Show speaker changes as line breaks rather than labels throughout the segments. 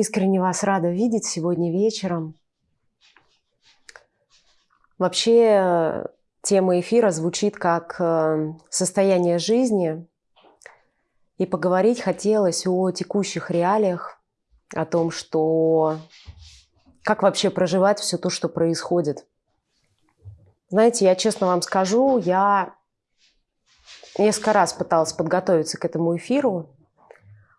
искренне вас рада видеть сегодня вечером. Вообще тема эфира звучит как э, состояние жизни, и поговорить хотелось о текущих реалиях, о том, что как вообще проживать все то, что происходит. Знаете, я честно вам скажу, я несколько раз пыталась подготовиться к этому эфиру,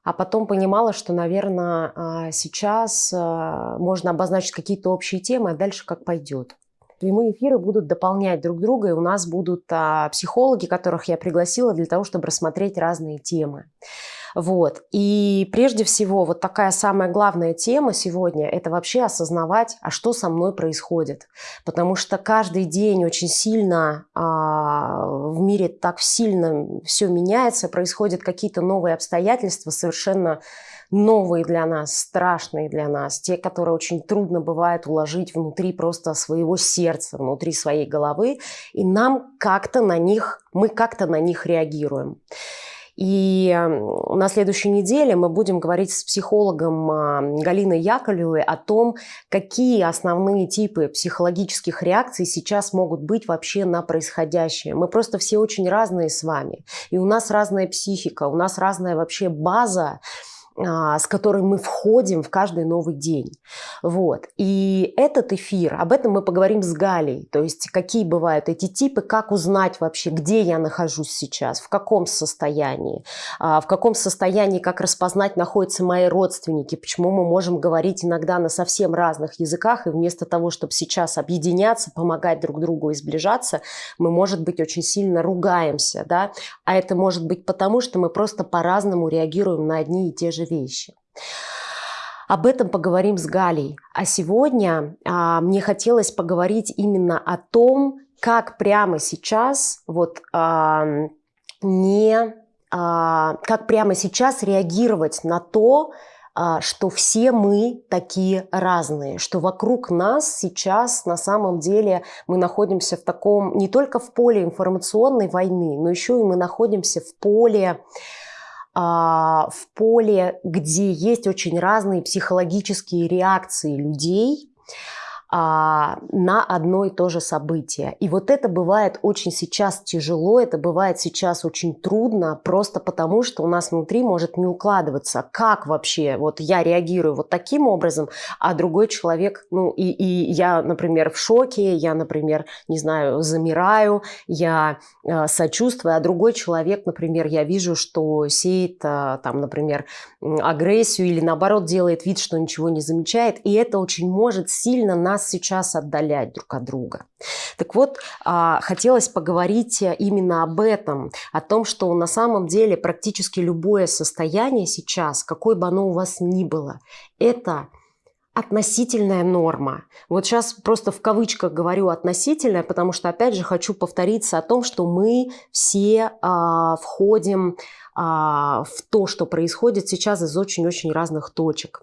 а потом понимала, что, наверное, а, сейчас а, можно обозначить какие-то общие темы, а дальше как пойдет. Прямые эфиры будут дополнять друг друга, и у нас будут а, психологи, которых я пригласила для того, чтобы рассмотреть разные темы. Вот. И прежде всего, вот такая самая главная тема сегодня – это вообще осознавать, а что со мной происходит. Потому что каждый день очень сильно а, в мире так сильно все меняется, происходят какие-то новые обстоятельства, совершенно новые для нас, страшные для нас, те, которые очень трудно бывает уложить внутри просто своего сердца, внутри своей головы, и нам как-то на них, мы как-то на них реагируем. И на следующей неделе мы будем говорить с психологом а, Галиной Яковлевой о том, какие основные типы психологических реакций сейчас могут быть вообще на происходящее. Мы просто все очень разные с вами. И у нас разная психика, у нас разная вообще база, с которой мы входим в каждый новый день. Вот. И этот эфир, об этом мы поговорим с Галей, то есть какие бывают эти типы, как узнать вообще, где я нахожусь сейчас, в каком состоянии, а, в каком состоянии, как распознать, находятся мои родственники, почему мы можем говорить иногда на совсем разных языках, и вместо того, чтобы сейчас объединяться, помогать друг другу и сближаться, мы, может быть, очень сильно ругаемся, да, а это может быть потому, что мы просто по-разному реагируем на одни и те же вещи. Об этом поговорим с Галей. А сегодня а, мне хотелось поговорить именно о том, как прямо сейчас вот а, не а, как прямо сейчас реагировать на то, а, что все мы такие разные, что вокруг нас сейчас на самом деле мы находимся в таком не только в поле информационной войны, но еще и мы находимся в поле в поле, где есть очень разные психологические реакции людей, а, на одно и то же событие. И вот это бывает очень сейчас тяжело, это бывает сейчас очень трудно, просто потому что у нас внутри может не укладываться, как вообще вот я реагирую вот таким образом, а другой человек, ну и, и я, например, в шоке, я, например, не знаю, замираю, я э, сочувствую, а другой человек, например, я вижу, что сеет э, там, например, агрессию или наоборот делает вид, что ничего не замечает, и это очень может сильно нас нас сейчас отдалять друг от друга. Так вот, а, хотелось поговорить именно об этом, о том, что на самом деле практически любое состояние сейчас, какой бы оно у вас ни было, это относительная норма. Вот сейчас просто в кавычках говорю относительная, потому что, опять же, хочу повториться о том, что мы все а, входим а, в то, что происходит сейчас из очень-очень разных точек.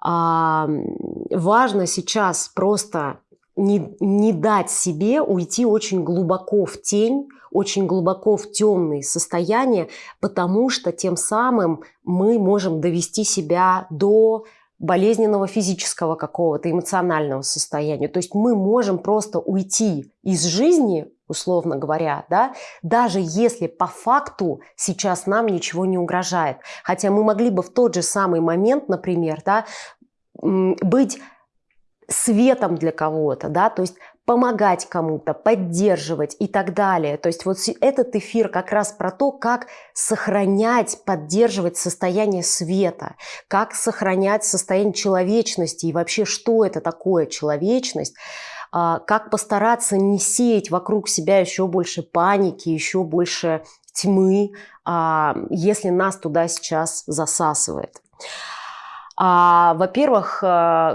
А, важно сейчас просто не, не дать себе уйти очень глубоко в тень, очень глубоко в темные состояния, потому что тем самым мы можем довести себя до болезненного физического какого-то эмоционального состояния. То есть мы можем просто уйти из жизни, условно говоря, да, даже если по факту сейчас нам ничего не угрожает. Хотя мы могли бы в тот же самый момент, например, да, быть светом для кого-то, да, то есть помогать кому-то, поддерживать и так далее. То есть вот этот эфир как раз про то, как сохранять, поддерживать состояние света, как сохранять состояние человечности и вообще, что это такое человечность, как постараться не сеять вокруг себя еще больше паники, еще больше тьмы, а, если нас туда сейчас засасывает. А, во-первых,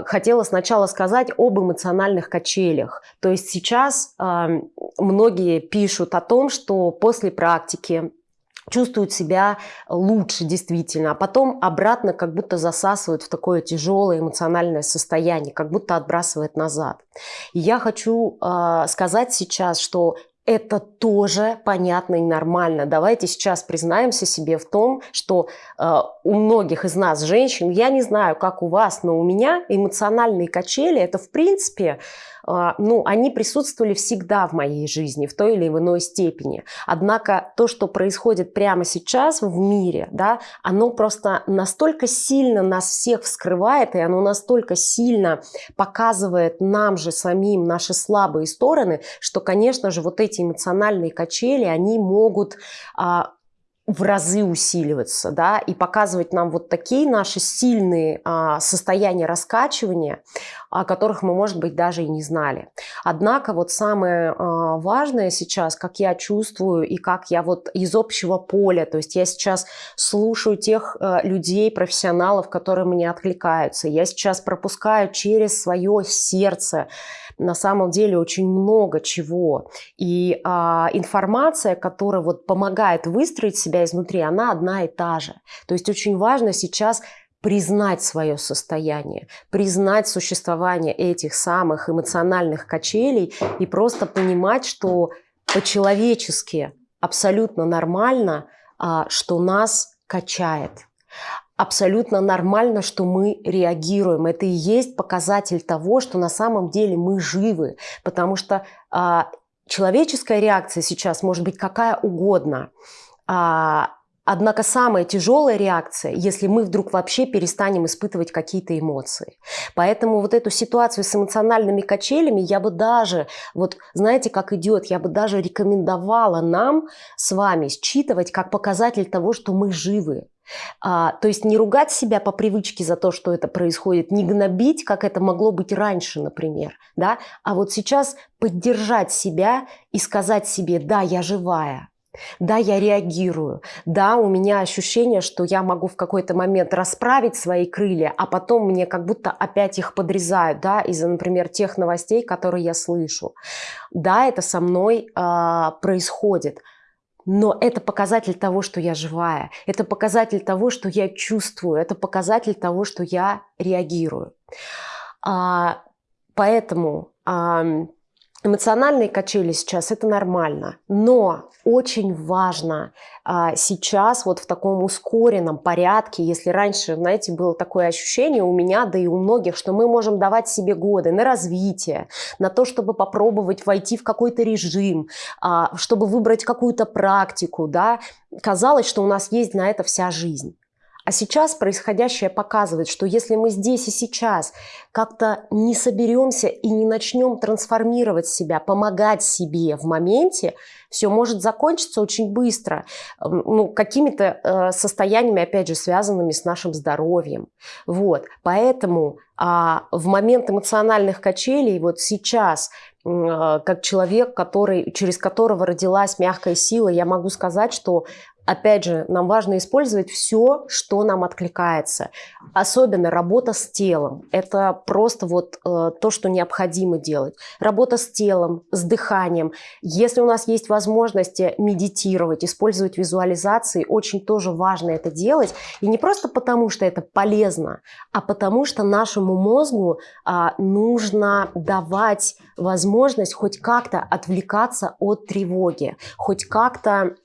хотела сначала сказать об эмоциональных качелях. То есть сейчас многие пишут о том, что после практики чувствуют себя лучше действительно, а потом обратно как будто засасывают в такое тяжелое эмоциональное состояние, как будто отбрасывает назад. И я хочу э, сказать сейчас, что это тоже понятно и нормально. Давайте сейчас признаемся себе в том, что э, у многих из нас, женщин, я не знаю, как у вас, но у меня эмоциональные качели – это, в принципе, ну, они присутствовали всегда в моей жизни в той или иной степени. Однако то, что происходит прямо сейчас в мире, да, оно просто настолько сильно нас всех вскрывает, и оно настолько сильно показывает нам же самим наши слабые стороны, что, конечно же, вот эти эмоциональные качели, они могут а, в разы усиливаться, да, и показывать нам вот такие наши сильные а, состояния раскачивания, о которых мы, может быть, даже и не знали. Однако вот самое а, важное сейчас, как я чувствую и как я вот из общего поля, то есть я сейчас слушаю тех а, людей, профессионалов, которые мне откликаются, я сейчас пропускаю через свое сердце на самом деле очень много чего, и а, информация, которая вот помогает выстроить себя изнутри, она одна и та же. То есть очень важно сейчас признать свое состояние, признать существование этих самых эмоциональных качелей и просто понимать, что по-человечески абсолютно нормально, а, что нас качает. Абсолютно нормально, что мы реагируем. Это и есть показатель того, что на самом деле мы живы. Потому что а, человеческая реакция сейчас может быть какая угодно. А, Однако самая тяжелая реакция, если мы вдруг вообще перестанем испытывать какие-то эмоции. Поэтому вот эту ситуацию с эмоциональными качелями я бы даже, вот знаете, как идет, я бы даже рекомендовала нам с вами считывать как показатель того, что мы живы. А, то есть не ругать себя по привычке за то, что это происходит, не гнобить, как это могло быть раньше, например, да, а вот сейчас поддержать себя и сказать себе, да, я живая, да, я реагирую. Да, у меня ощущение, что я могу в какой-то момент расправить свои крылья, а потом мне как будто опять их подрезают, да, из-за, например, тех новостей, которые я слышу. Да, это со мной э, происходит. Но это показатель того, что я живая. Это показатель того, что я чувствую. Это показатель того, что я реагирую. А, поэтому а, Эмоциональные качели сейчас это нормально, но очень важно а, сейчас вот в таком ускоренном порядке, если раньше, знаете, было такое ощущение у меня, да и у многих, что мы можем давать себе годы на развитие, на то, чтобы попробовать войти в какой-то режим, а, чтобы выбрать какую-то практику, да, казалось, что у нас есть на это вся жизнь. А сейчас происходящее показывает, что если мы здесь и сейчас как-то не соберемся и не начнем трансформировать себя, помогать себе в моменте, все может закончиться очень быстро, ну, какими-то э, состояниями, опять же, связанными с нашим здоровьем. Вот. Поэтому а, в момент эмоциональных качелей, вот сейчас э, как человек, который, через которого родилась мягкая сила, я могу сказать, что Опять же, нам важно использовать все, что нам откликается. Особенно работа с телом. Это просто вот э, то, что необходимо делать. Работа с телом, с дыханием. Если у нас есть возможности медитировать, использовать визуализации, очень тоже важно это делать. И не просто потому, что это полезно, а потому что нашему мозгу э, нужно давать возможность хоть как-то отвлекаться от тревоги, хоть как-то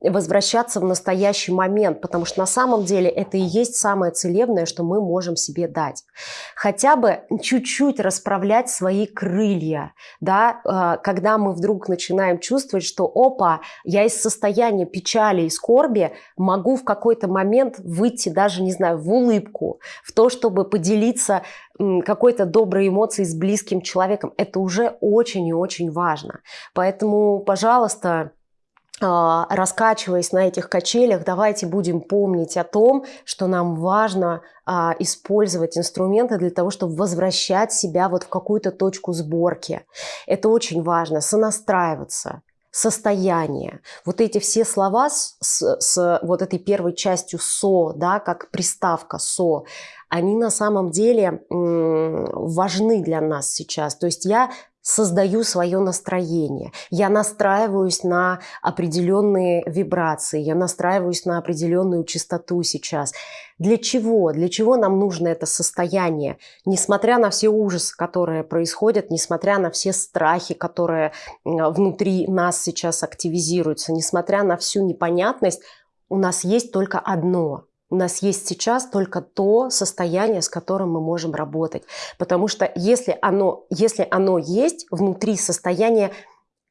возвращаться в настоящий момент, потому что на самом деле это и есть самое целебное, что мы можем себе дать. Хотя бы чуть-чуть расправлять свои крылья, да, а, когда мы вдруг начинаем чувствовать, что опа, я из состояния печали и скорби могу в какой-то момент выйти даже, не знаю, в улыбку, в то, чтобы поделиться какой-то доброй эмоцией с близким человеком. Это уже очень и очень важно. Поэтому, пожалуйста, раскачиваясь на этих качелях, давайте будем помнить о том, что нам важно а, использовать инструменты для того, чтобы возвращать себя вот в какую-то точку сборки. Это очень важно, сонастраиваться, состояние. Вот эти все слова с, с, с вот этой первой частью «со», да, как приставка «со», они на самом деле важны для нас сейчас. То есть я создаю свое настроение, я настраиваюсь на определенные вибрации, я настраиваюсь на определенную частоту сейчас. Для чего? Для чего нам нужно это состояние? Несмотря на все ужасы, которые происходят, несмотря на все страхи, которые внутри нас сейчас активизируются, несмотря на всю непонятность, у нас есть только одно – у нас есть сейчас только то состояние, с которым мы можем работать. Потому что если оно, если оно есть внутри состояния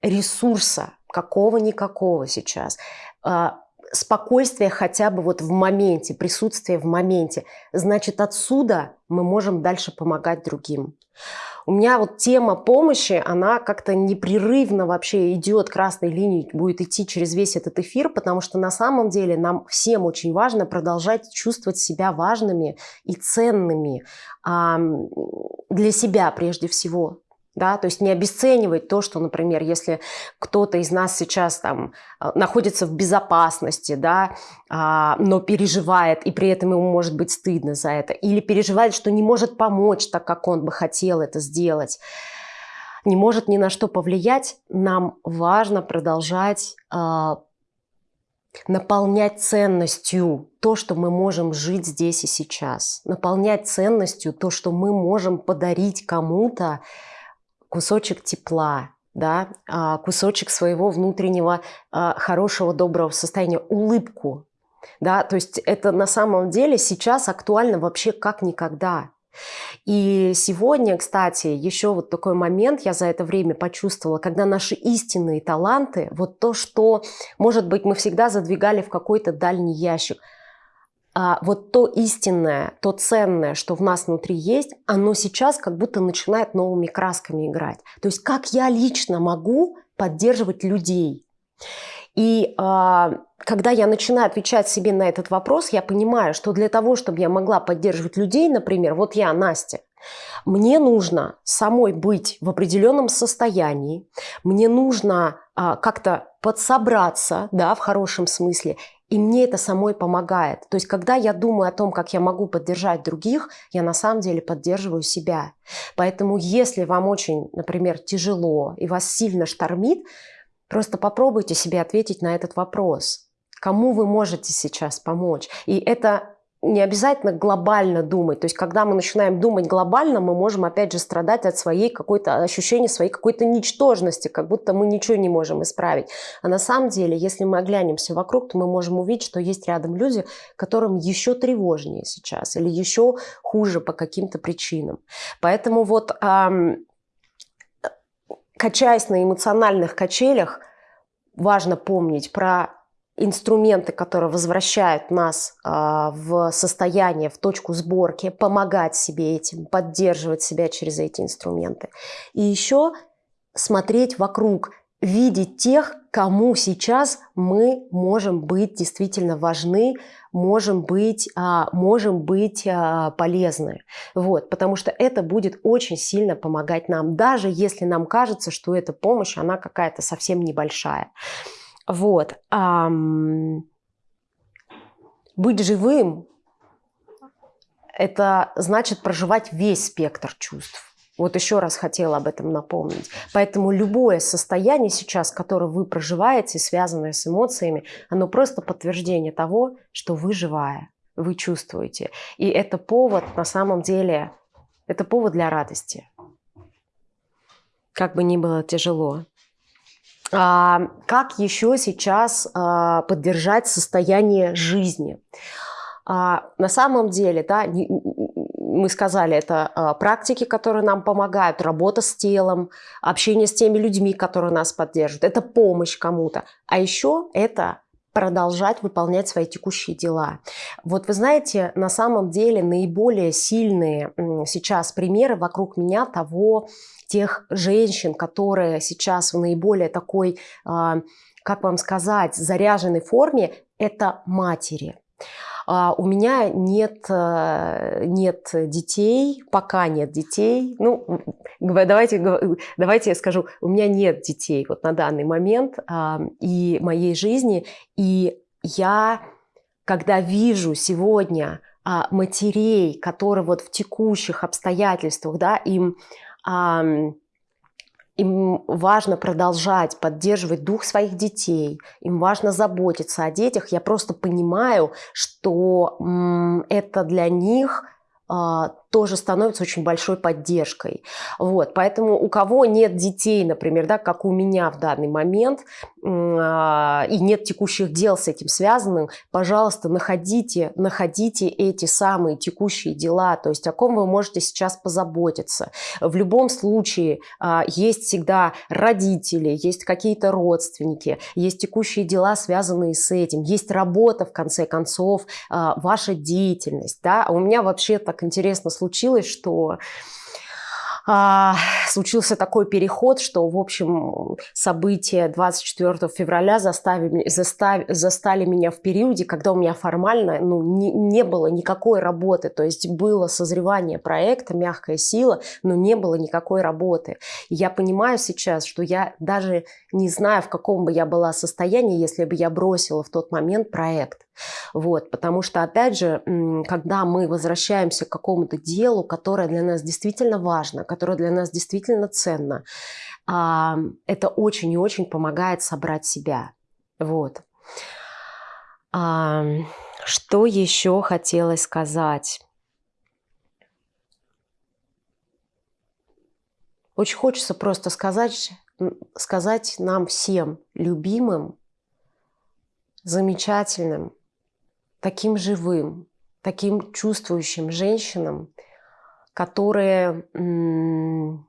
ресурса, какого-никакого сейчас, а, спокойствие хотя бы вот в моменте, присутствие в моменте, значит отсюда мы можем дальше помогать другим. У меня вот тема помощи, она как-то непрерывно вообще идет красной линией, будет идти через весь этот эфир, потому что на самом деле нам всем очень важно продолжать чувствовать себя важными и ценными для себя прежде всего да, то есть не обесценивать то, что, например, если кто-то из нас сейчас там э, находится в безопасности, да, а, но переживает, и при этом ему может быть стыдно за это, или переживает, что не может помочь так, как он бы хотел это сделать, не может ни на что повлиять, нам важно продолжать а, наполнять ценностью то, что мы можем жить здесь и сейчас, наполнять ценностью то, что мы можем подарить кому-то, кусочек тепла, да, а, кусочек своего внутреннего а, хорошего, доброго состояния, улыбку. Да, то есть это на самом деле сейчас актуально вообще как никогда. И сегодня, кстати, еще вот такой момент я за это время почувствовала, когда наши истинные таланты, вот то, что, может быть, мы всегда задвигали в какой-то дальний ящик – вот то истинное, то ценное, что в нас внутри есть, оно сейчас как будто начинает новыми красками играть. То есть как я лично могу поддерживать людей. И э, когда я начинаю отвечать себе на этот вопрос, я понимаю, что для того, чтобы я могла поддерживать людей, например, вот я, Настя, мне нужно самой быть в определенном состоянии, мне нужно э, как-то подсобраться, да, в хорошем смысле, и мне это самой помогает. То есть, когда я думаю о том, как я могу поддержать других, я на самом деле поддерживаю себя. Поэтому, если вам очень, например, тяжело и вас сильно штормит, просто попробуйте себе ответить на этот вопрос. Кому вы можете сейчас помочь? И это не обязательно глобально думать. То есть, когда мы начинаем думать глобально, мы можем, опять же, страдать от своей какой-то ощущения своей какой-то ничтожности, как будто мы ничего не можем исправить. А на самом деле, если мы оглянемся вокруг, то мы можем увидеть, что есть рядом люди, которым еще тревожнее сейчас или еще хуже по каким-то причинам. Поэтому вот эм, качаясь на эмоциональных качелях, важно помнить про инструменты, которые возвращают нас э, в состояние, в точку сборки, помогать себе этим, поддерживать себя через эти инструменты. И еще смотреть вокруг, видеть тех, кому сейчас мы можем быть действительно важны, можем быть, а, можем быть а, полезны. Вот, потому что это будет очень сильно помогать нам, даже если нам кажется, что эта помощь, она какая-то совсем небольшая. Вот. А, быть живым – это значит проживать весь спектр чувств. Вот еще раз хотела об этом напомнить. Поэтому любое состояние сейчас, которое вы проживаете, связанное с эмоциями, оно просто подтверждение того, что вы живая, вы чувствуете. И это повод, на самом деле, это повод для радости. Как бы ни было тяжело. А, как еще сейчас а, поддержать состояние жизни? А, на самом деле, да, мы сказали, это практики, которые нам помогают, работа с телом, общение с теми людьми, которые нас поддерживают, это помощь кому-то. А еще это продолжать выполнять свои текущие дела. Вот вы знаете, на самом деле наиболее сильные сейчас примеры вокруг меня того, тех женщин, которые сейчас в наиболее такой, а, как вам сказать, заряженной форме, это матери. А, у меня нет, э, нет детей, пока нет детей. Ну, давайте, давайте я скажу, у меня нет детей вот на данный момент а, и моей жизни. И я, когда вижу сегодня матерей, которые вот в текущих обстоятельствах, да, им им важно продолжать поддерживать дух своих детей, им важно заботиться о детях. Я просто понимаю, что это для них а, тоже становится очень большой поддержкой. Вот, поэтому у кого нет детей, например, да, как у меня в данный момент, а, и нет текущих дел с этим связанных, пожалуйста, находите, находите эти самые текущие дела, то есть о ком вы можете сейчас позаботиться. В любом случае а, есть всегда родители, есть какие-то родственники, есть текущие дела, связанные с этим, есть работа, в конце концов, ваша деятельность. Да? А у меня вообще так интересно случилось, что а, случился такой переход, что, в общем, события 24 февраля заставили, застав, застали меня в периоде, когда у меня формально ну, не, не было никакой работы. То есть было созревание проекта, мягкая сила, но не было никакой работы. Я понимаю сейчас, что я даже не знаю, в каком бы я была состоянии, если бы я бросила в тот момент проект. Вот, потому что, опять же, когда мы возвращаемся к какому-то делу, которое для нас действительно важно, которое для нас действительно ценно, это очень и очень помогает собрать себя. Вот. Что еще хотелось сказать? Очень хочется просто сказать, сказать нам всем, любимым, замечательным, таким живым, таким чувствующим женщинам, которые мы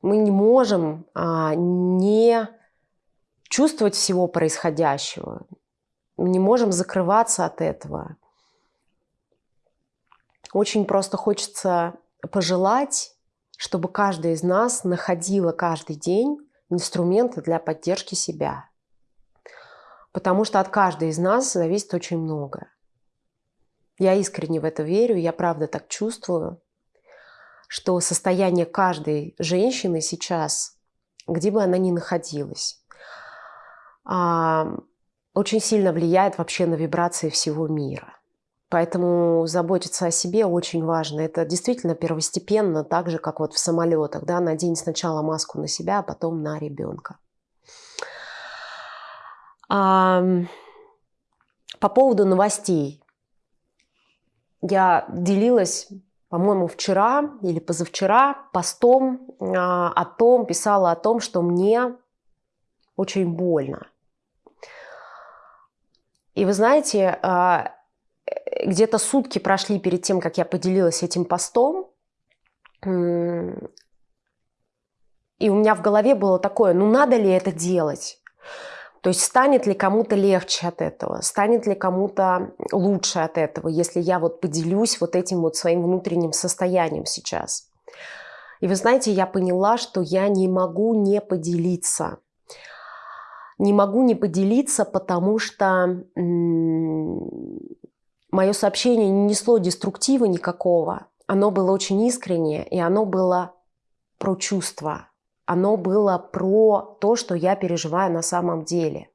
не можем а, не чувствовать всего происходящего, мы не можем закрываться от этого. Очень просто хочется пожелать, чтобы каждый из нас находила каждый день инструменты для поддержки себя. Потому что от каждой из нас зависит очень много. Я искренне в это верю, я правда так чувствую, что состояние каждой женщины сейчас, где бы она ни находилась, а, очень сильно влияет вообще на вибрации всего мира. Поэтому заботиться о себе очень важно. Это действительно первостепенно, так же, как вот в самолетах. Да? Надень сначала маску на себя, а потом на ребенка. По поводу новостей. Я делилась, по-моему, вчера или позавчера постом а, о том, писала о том, что мне очень больно. И вы знаете, а, где-то сутки прошли перед тем, как я поделилась этим постом, и у меня в голове было такое, ну надо ли это делать? То есть станет ли кому-то легче от этого, станет ли кому-то лучше от этого, если я вот поделюсь вот этим вот своим внутренним состоянием сейчас. И вы знаете, я поняла, что я не могу не поделиться. Не могу не поделиться, потому что мое сообщение не несло деструктива никакого. Оно было очень искреннее, и оно было про чувства, оно было про то, что я переживаю на самом деле.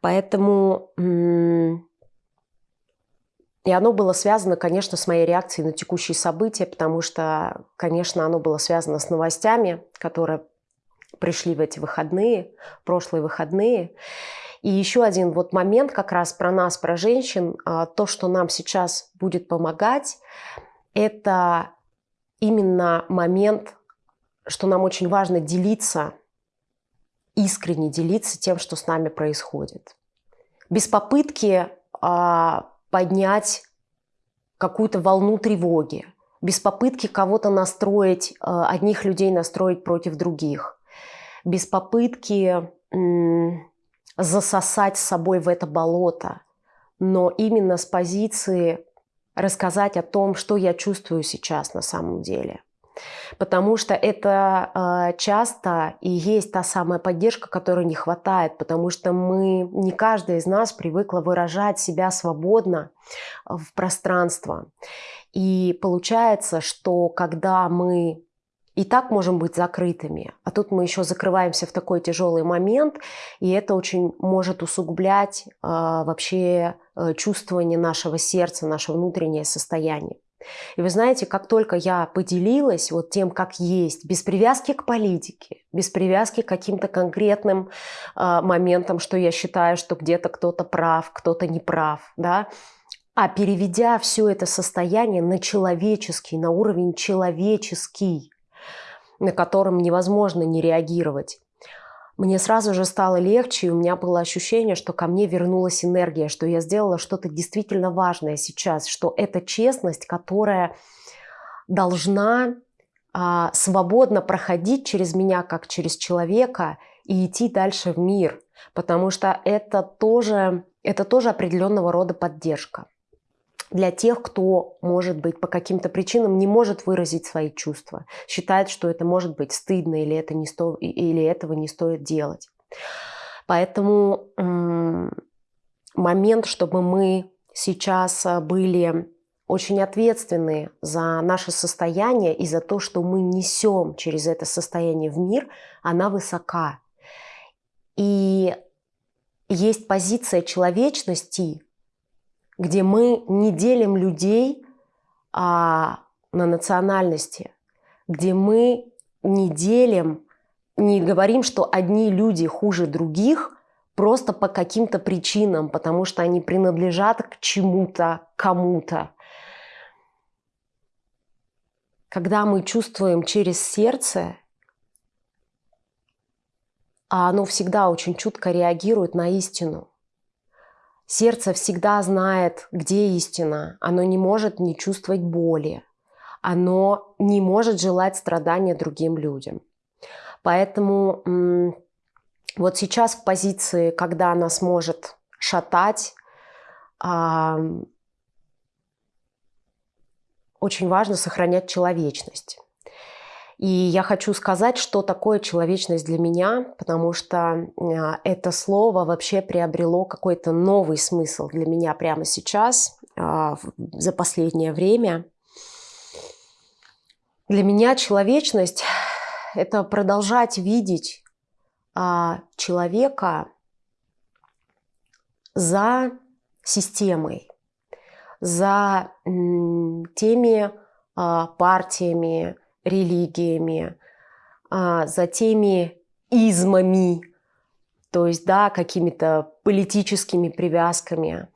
Поэтому и оно было связано, конечно, с моей реакцией на текущие события, потому что, конечно, оно было связано с новостями, которые пришли в эти выходные, прошлые выходные. И еще один вот момент как раз про нас, про женщин, а, то, что нам сейчас будет помогать, это именно момент что нам очень важно делиться, искренне делиться тем, что с нами происходит. Без попытки а, поднять какую-то волну тревоги, без попытки кого-то настроить, а, одних людей настроить против других, без попытки засосать с собой в это болото, но именно с позиции рассказать о том, что я чувствую сейчас на самом деле – Потому что это э, часто и есть та самая поддержка, которой не хватает, потому что мы, не каждая из нас привыкла выражать себя свободно в пространство. И получается, что когда мы и так можем быть закрытыми, а тут мы еще закрываемся в такой тяжелый момент, и это очень может усугублять э, вообще э, чувствование нашего сердца, наше внутреннее состояние. И вы знаете, как только я поделилась вот тем, как есть, без привязки к политике, без привязки к каким-то конкретным э, моментам, что я считаю, что где-то кто-то прав, кто-то не прав, да, а переведя все это состояние на человеческий, на уровень человеческий, на котором невозможно не реагировать, мне сразу же стало легче, и у меня было ощущение, что ко мне вернулась энергия, что я сделала что-то действительно важное сейчас, что это честность, которая должна а, свободно проходить через меня, как через человека, и идти дальше в мир, потому что это тоже, это тоже определенного рода поддержка для тех, кто, может быть, по каким-то причинам не может выразить свои чувства, считает, что это может быть стыдно или, это не сто... или этого не стоит делать. Поэтому момент, чтобы мы сейчас а, были очень ответственны за наше состояние и за то, что мы несем через это состояние в мир, она высока. И есть позиция человечности, где мы не делим людей а, на национальности, где мы не делим, не говорим, что одни люди хуже других просто по каким-то причинам, потому что они принадлежат к чему-то, кому-то. Когда мы чувствуем через сердце, а оно всегда очень чутко реагирует на истину – Сердце всегда знает, где истина. Оно не может не чувствовать боли. Оно не может желать страдания другим людям. Поэтому вот сейчас в позиции, когда она сможет шатать, очень важно сохранять человечность. И я хочу сказать, что такое человечность для меня, потому что а, это слово вообще приобрело какой-то новый смысл для меня прямо сейчас, а, за последнее время. Для меня человечность – это продолжать видеть а, человека за системой, за теми партиями, религиями, а, за теми измами, то есть, да, какими-то политическими привязками.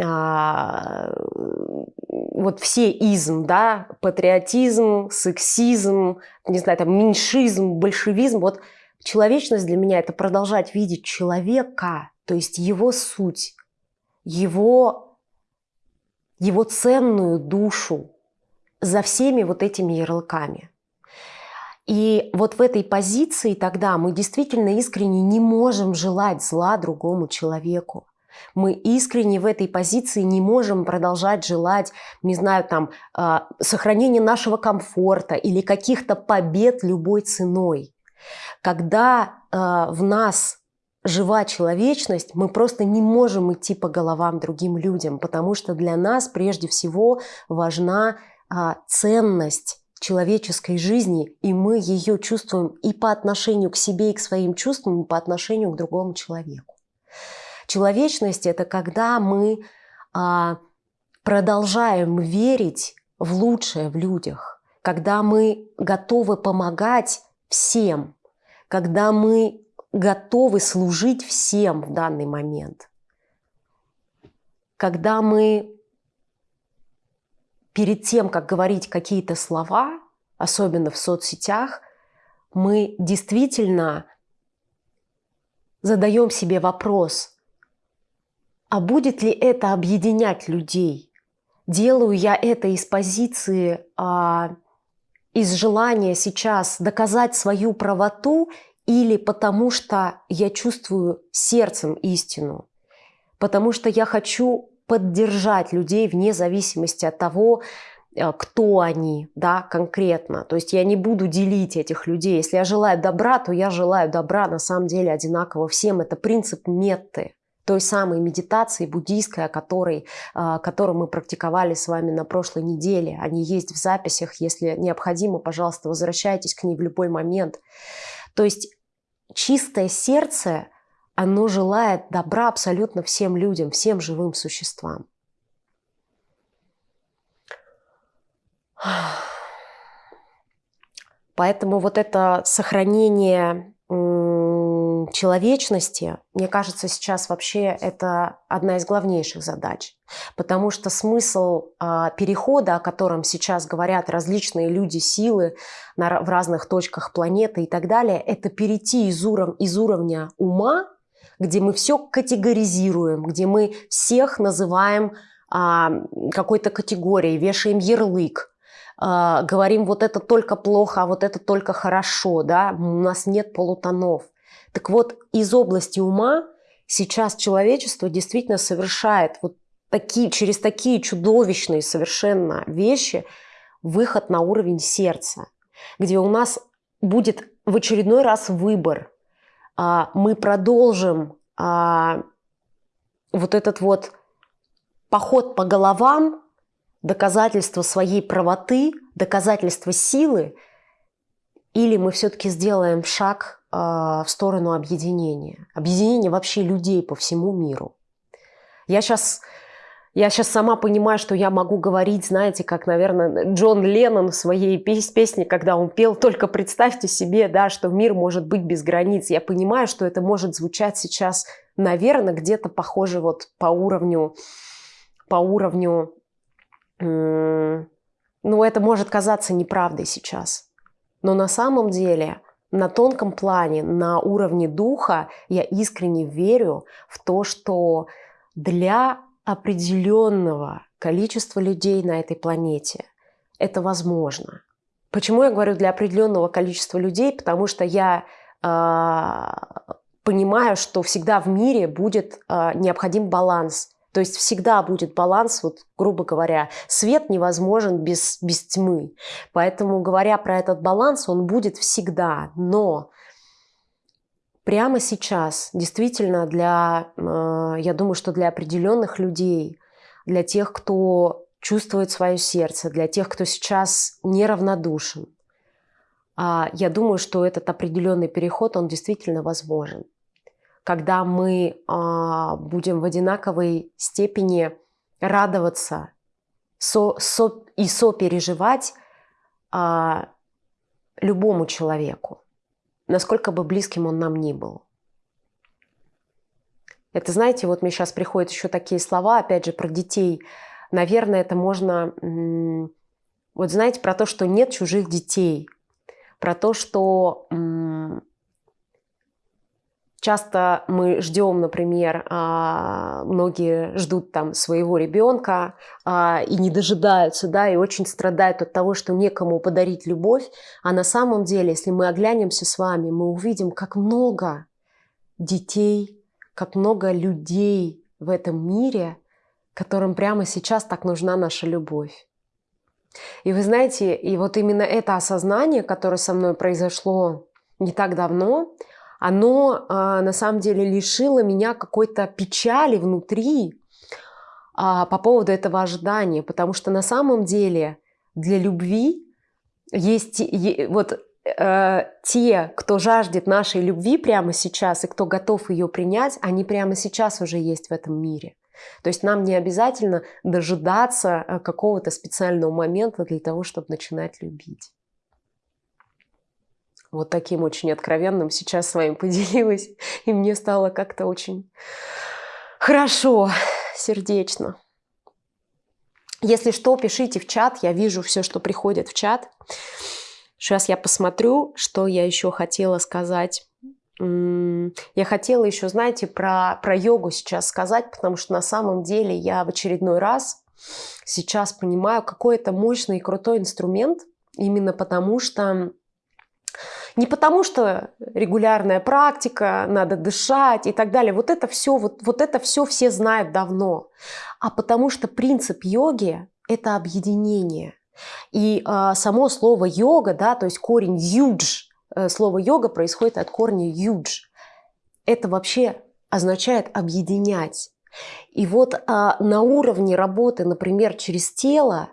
А, вот все изм, да, патриотизм, сексизм, не знаю, там, меньшизм, большевизм, вот человечность для меня – это продолжать видеть человека, то есть его суть, его, его ценную душу, за всеми вот этими ярлыками. И вот в этой позиции тогда мы действительно искренне не можем желать зла другому человеку. Мы искренне в этой позиции не можем продолжать желать, не знаю, там, а, сохранения нашего комфорта или каких-то побед любой ценой. Когда а, в нас жива человечность, мы просто не можем идти по головам другим людям, потому что для нас прежде всего важна ценность человеческой жизни, и мы ее чувствуем и по отношению к себе, и к своим чувствам, и по отношению к другому человеку. Человечность – это когда мы а, продолжаем верить в лучшее в людях, когда мы готовы помогать всем, когда мы готовы служить всем в данный момент, когда мы перед тем, как говорить какие-то слова, особенно в соцсетях, мы действительно задаем себе вопрос, а будет ли это объединять людей? Делаю я это из позиции, а, из желания сейчас доказать свою правоту или потому что я чувствую сердцем истину? Потому что я хочу поддержать людей вне зависимости от того, э, кто они, да, конкретно. То есть я не буду делить этих людей. Если я желаю добра, то я желаю добра на самом деле одинаково всем. Это принцип метты, той самой медитации буддийской, о которой, э, которую мы практиковали с вами на прошлой неделе. Они есть в записях. Если необходимо, пожалуйста, возвращайтесь к ней в любой момент. То есть чистое сердце – оно желает добра абсолютно всем людям, всем живым существам. Поэтому вот это сохранение человечности, мне кажется, сейчас вообще это одна из главнейших задач. Потому что смысл э, перехода, о котором сейчас говорят различные люди, силы в разных точках планеты и так далее, это перейти из, уров, из уровня ума, где мы все категоризируем, где мы всех называем э, какой-то категорией, вешаем ярлык, э, говорим, вот это только плохо, а вот это только хорошо, да, у нас нет полутонов. Так вот, из области ума сейчас человечество действительно совершает вот такие, через такие чудовищные совершенно вещи выход на уровень сердца, где у нас будет в очередной раз выбор. А, мы продолжим а, вот этот вот поход по головам, доказательство своей правоты, доказательство силы, или мы все-таки сделаем шаг а, в сторону объединения. Объединения вообще людей по всему миру. Я сейчас, я сейчас сама понимаю, что я могу говорить, знаете, как, наверное, Джон Леннон в своей песне, когда он пел «Только представьте себе, да, что мир может быть без границ». Я понимаю, что это может звучать сейчас, наверное, где-то похоже вот по уровню, по уровню, ну, это может казаться неправдой сейчас. Но на самом деле – на тонком плане, на уровне духа я искренне верю в то, что для определенного количества людей на этой планете это возможно. Почему я говорю для определенного количества людей? Потому что я э, понимаю, что всегда в мире будет э, необходим баланс то есть всегда будет баланс, вот, грубо говоря, свет невозможен без, без тьмы. Поэтому, говоря про этот баланс, он будет всегда. Но прямо сейчас действительно для, э, я думаю, что для определенных людей, для тех, кто чувствует свое сердце, для тех, кто сейчас неравнодушен, а, я думаю, что этот определенный переход, он действительно возможен. Когда мы а, будем в одинаковой степени радоваться со, со, и сопереживать а, любому человеку, насколько бы близким он нам ни был. Это, знаете, вот мне сейчас приходят еще такие слова, опять же, про детей. Наверное, это можно... Вот знаете, про то, что нет чужих детей, про то, что Часто мы ждем, например, а, многие ждут там своего ребенка а, и не дожидаются, да, и очень страдают от того, что некому подарить любовь. А на самом деле, если мы оглянемся с вами, мы увидим, как много детей, как много людей в этом мире, которым прямо сейчас так нужна наша любовь. И вы знаете, и вот именно это осознание, которое со мной произошло не так давно, оно а, на самом деле лишило меня какой-то печали внутри а, по поводу этого ожидания, потому что на самом деле для любви есть вот э, те, кто жаждет нашей любви прямо сейчас и кто готов ее принять, они прямо сейчас уже есть в этом мире. То есть нам не обязательно дожидаться э, какого-то специального момента для того, чтобы начинать любить вот таким очень откровенным сейчас с вами поделилась. И мне стало как-то очень хорошо, сердечно. Если что, пишите в чат, я вижу все, что приходит в чат. Сейчас я посмотрю, что я еще хотела сказать. Я хотела еще, знаете, про, про йогу сейчас сказать, потому что на самом деле я в очередной раз сейчас понимаю, какой это мощный и крутой инструмент, именно потому что не потому, что регулярная практика, надо дышать и так далее. Вот это все, вот, вот это все все знают давно. А потому что принцип йоги – это объединение. И э, само слово йога, да, то есть корень юдж, э, слово йога происходит от корня юдж. Это вообще означает объединять. И вот э, на уровне работы, например, через тело,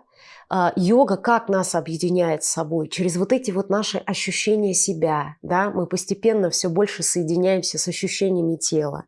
йога как нас объединяет с собой? Через вот эти вот наши ощущения себя, да, мы постепенно все больше соединяемся с ощущениями тела.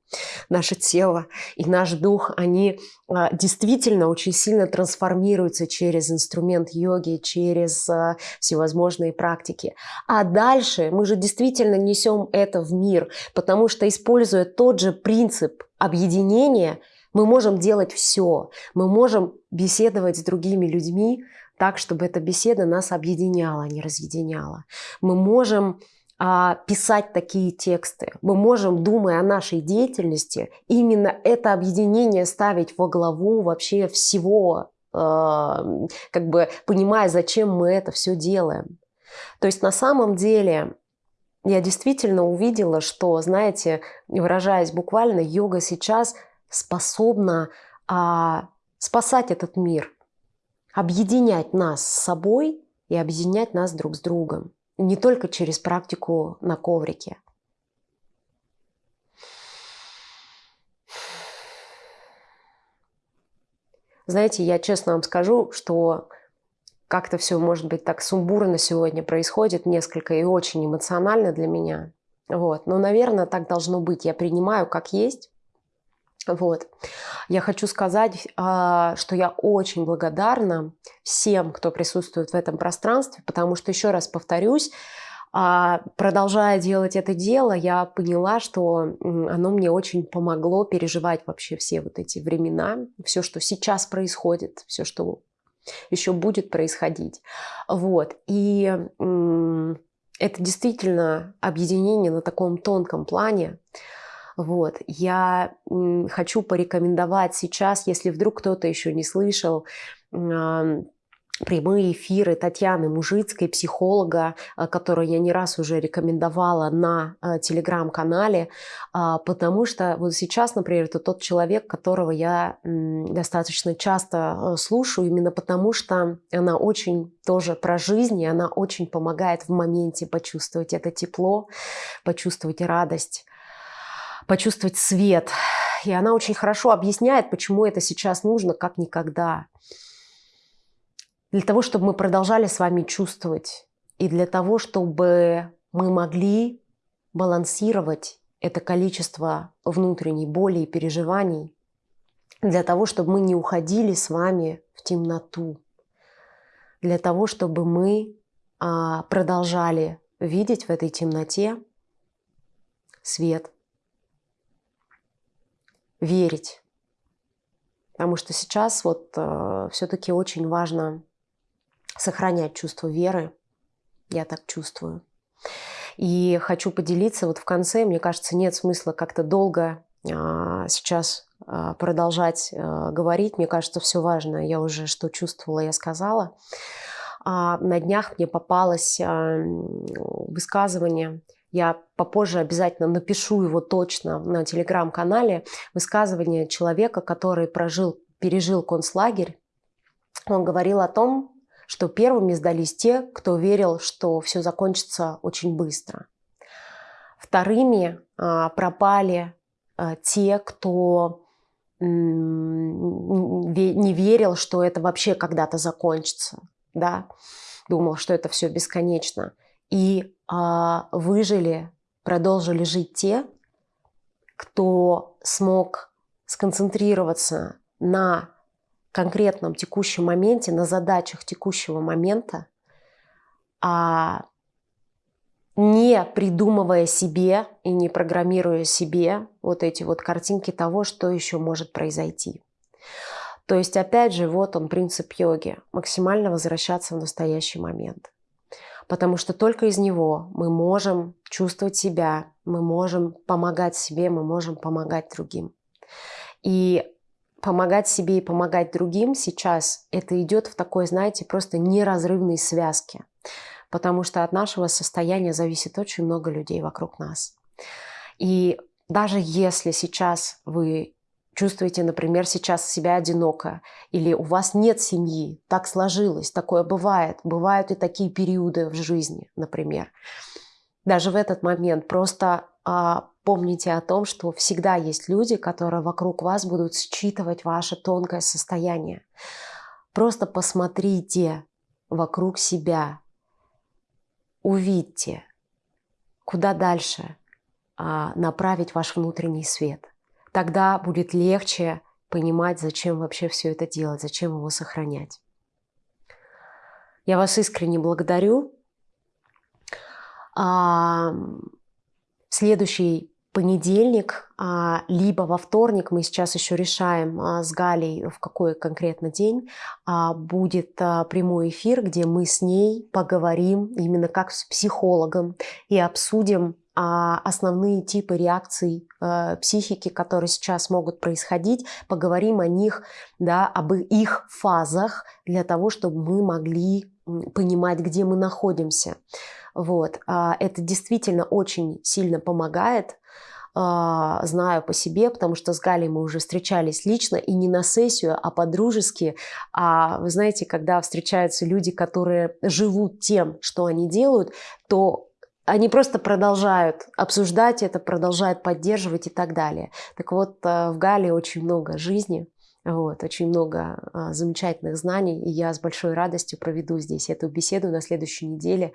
Наше тело и наш дух, они а, действительно очень сильно трансформируются через инструмент йоги, через а, всевозможные практики. А дальше мы же действительно несем это в мир, потому что, используя тот же принцип объединения – мы можем делать все. Мы можем беседовать с другими людьми так, чтобы эта беседа нас объединяла, а не разъединяла. Мы можем а, писать такие тексты. Мы можем, думая о нашей деятельности, именно это объединение ставить во главу вообще всего, э, как бы понимая, зачем мы это все делаем. То есть на самом деле я действительно увидела, что, знаете, выражаясь буквально, йога сейчас – способна а, спасать этот мир, объединять нас с собой и объединять нас друг с другом. Не только через практику на коврике. Знаете, я честно вам скажу, что как-то все, может быть, так сумбурно сегодня происходит, несколько и очень эмоционально для меня. Вот. Но, наверное, так должно быть. Я принимаю как есть. Вот. Я хочу сказать, а, что я очень благодарна всем, кто присутствует в этом пространстве, потому что, еще раз повторюсь, а, продолжая делать это дело, я поняла, что оно мне очень помогло переживать вообще все вот эти времена, все, что сейчас происходит, все, что еще будет происходить. Вот. И это действительно объединение на таком тонком плане, вот. Я хочу порекомендовать сейчас, если вдруг кто-то еще не слышал, прямые эфиры Татьяны Мужицкой, психолога, а, которую я не раз уже рекомендовала на а, телеграм-канале, а, потому что вот сейчас, например, это тот человек, которого я достаточно часто слушаю, именно потому что она очень тоже про жизнь, и она очень помогает в моменте почувствовать это тепло, почувствовать радость почувствовать свет. И она очень хорошо объясняет, почему это сейчас нужно, как никогда. Для того, чтобы мы продолжали с вами чувствовать. И для того, чтобы мы могли балансировать это количество внутренней боли и переживаний. Для того, чтобы мы не уходили с вами в темноту. Для того, чтобы мы а, продолжали видеть в этой темноте свет – верить. Потому что сейчас вот э, все-таки очень важно сохранять чувство веры. Я так чувствую. И хочу поделиться вот в конце. Мне кажется, нет смысла как-то долго э, сейчас э, продолжать э, говорить. Мне кажется, все важно. Я уже что чувствовала, я сказала. А на днях мне попалось высказывание я попозже обязательно напишу его точно на телеграм-канале. Высказывание человека, который прожил, пережил концлагерь. Он говорил о том, что первыми сдались те, кто верил, что все закончится очень быстро. Вторыми а, пропали а, те, кто не верил, что это вообще когда-то закончится, да, думал, что это все бесконечно. И а, выжили, продолжили жить те, кто смог сконцентрироваться на конкретном текущем моменте, на задачах текущего момента, а не придумывая себе и не программируя себе вот эти вот картинки того, что еще может произойти. То есть, опять же, вот он принцип йоги – максимально возвращаться в настоящий момент потому что только из него мы можем чувствовать себя, мы можем помогать себе, мы можем помогать другим. И помогать себе и помогать другим сейчас это идет в такой, знаете, просто неразрывной связке, потому что от нашего состояния зависит очень много людей вокруг нас. И даже если сейчас вы чувствуете, например, сейчас себя одиноко, или у вас нет семьи, так сложилось, такое бывает, бывают и такие периоды в жизни, например. Даже в этот момент просто а, помните о том, что всегда есть люди, которые вокруг вас будут считывать ваше тонкое состояние. Просто посмотрите вокруг себя, увидьте, куда дальше а, направить ваш внутренний свет. Тогда будет легче понимать, зачем вообще все это делать, зачем его сохранять. Я вас искренне благодарю. А, следующий понедельник, а, либо во вторник, мы сейчас еще решаем а, с Галей, в какой конкретно день, будет прямой эфир, где мы с ней поговорим именно как с психологом и обсудим основные типы реакций психики, которые сейчас могут происходить, поговорим о них, да, об их фазах для того, чтобы мы могли понимать, где мы находимся. Вот. Это действительно очень сильно помогает а, знаю по себе, потому что с Галей мы уже встречались лично, и не на сессию, а по-дружески. А вы знаете, когда встречаются люди, которые живут тем, что они делают, то они просто продолжают обсуждать это, продолжают поддерживать и так далее. Так вот, э, в Гале очень много жизни, вот, очень много а, замечательных знаний, и я с большой радостью проведу здесь эту беседу на следующей неделе,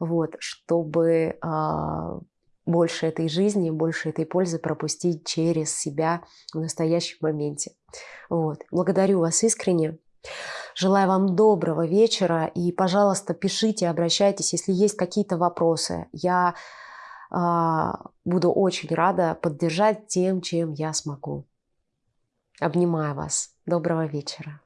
вот, чтобы а, больше этой жизни, больше этой пользы пропустить через себя в настоящем моменте. Вот. Благодарю вас искренне. Желаю вам доброго вечера и, пожалуйста, пишите, обращайтесь, если есть какие-то вопросы. Я э, буду очень рада поддержать тем, чем я смогу. Обнимаю вас. Доброго вечера.